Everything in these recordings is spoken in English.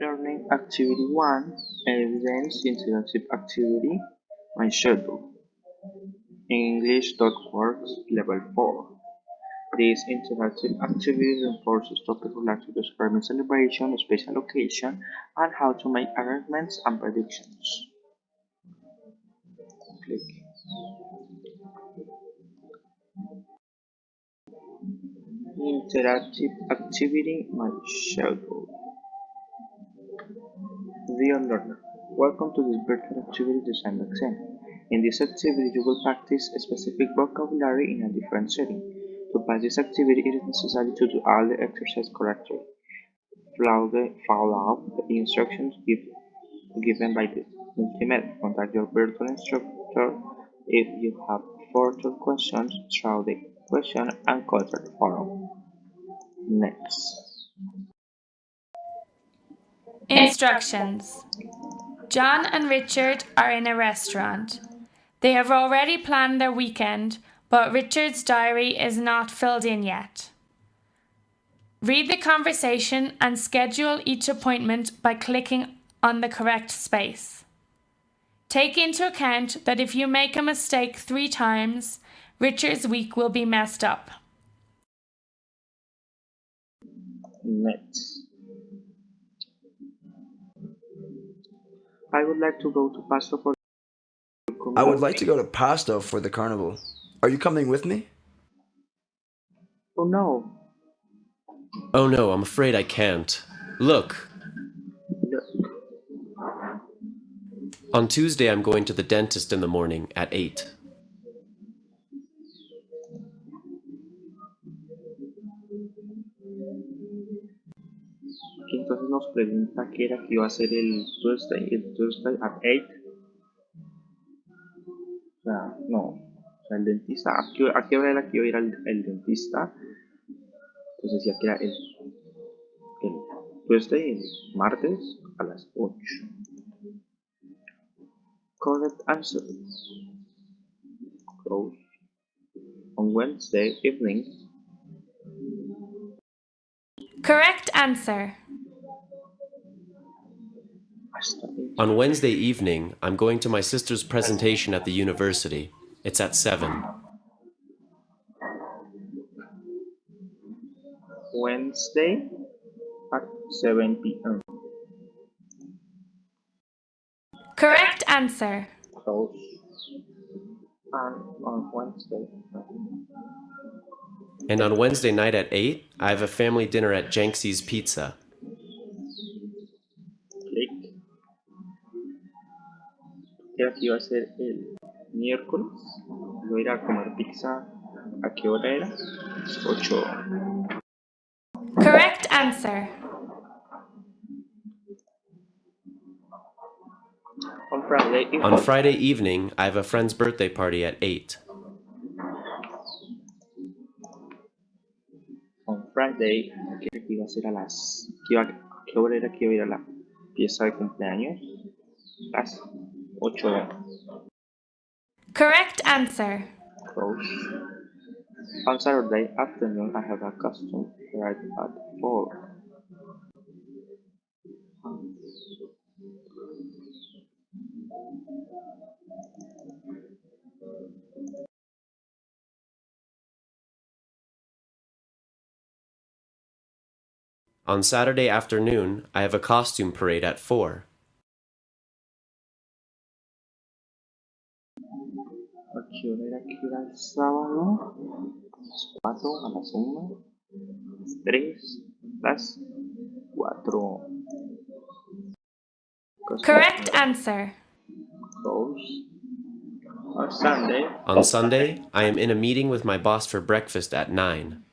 Learning Activity 1 Evidence Interactive Activity My Schedule English.Works Level 4 This interactive activity reinforces topics related to describing celebration, special occasion, and how to make arrangements and predictions. Click. Interactive activity My Schedule Dear learner, welcome to this virtual activity design exam. In this activity, you will practice a specific vocabulary in a different setting. To pass this activity, it is necessary to do all the exercise correctly. Follow, the, follow the instructions give, given by the multimedia. Contact your virtual instructor if you have further questions through the question and answer forum. Next. Instructions John and Richard are in a restaurant. They have already planned their weekend, but Richard's diary is not filled in yet. Read the conversation and schedule each appointment by clicking on the correct space. Take into account that if you make a mistake three times, Richard's week will be messed up. Next. I would like to go to Pasto for I would like to go to Pasto for the carnival. Are you coming with me? Oh no. Oh no, I'm afraid I can't. Look. Look. On Tuesday, I'm going to the dentist in the morning at 8. Entonces nos pregunta qué era que iba a ser el Tuesday, el Tuesday at 8. O sea, no. O sea, el dentista, ¿a qué, hora era que iba a ir al, el dentista? Entonces decía que era el, el Tuesday, el martes, a las 8. Correct answer. Close. On Wednesday evening, Correct answer. Hasta On Wednesday evening, I'm going to my sister's presentation at the university. It's at 7. Wednesday at 7 p.m. Correct answer. Close. And on Wednesday, And on Wednesday night at 8, I have a family dinner at Jenksi's Pizza. Era que iba a ser el miércoles. Voy a ir a comer pizza. ¿A qué hora era? 8. Correct answer. On Friday, evening, On Friday evening, I have a friend's birthday party at 8. on Friday, que era que iba a ser a las. que iba- ¿A qué hora era que iba a ir a la fiesta de cumpleaños? Las 8. Correct answer. close. On Saturday afternoon, I have a custom right at 4. On Saturday afternoon, I have a costume parade at 4. ¿A qué hora era que era el sábado? A las 4, a las 1, a las 3, las 4. Correct answer. Close. On Sunday, On Sunday, I am in a meeting with my boss for breakfast at 9.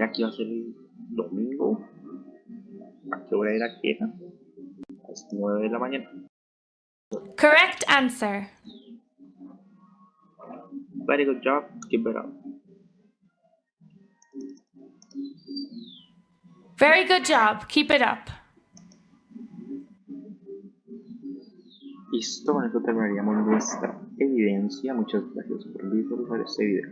era que iba a ser el domingo. ¿A qué hora era que era? A las 9 de la mañana. Correct answer. Very good job. Keep it up. Very good job. Keep it up. Listo, con esto terminaríamos nuestra evidencia. Muchas gracias por visualizar este video.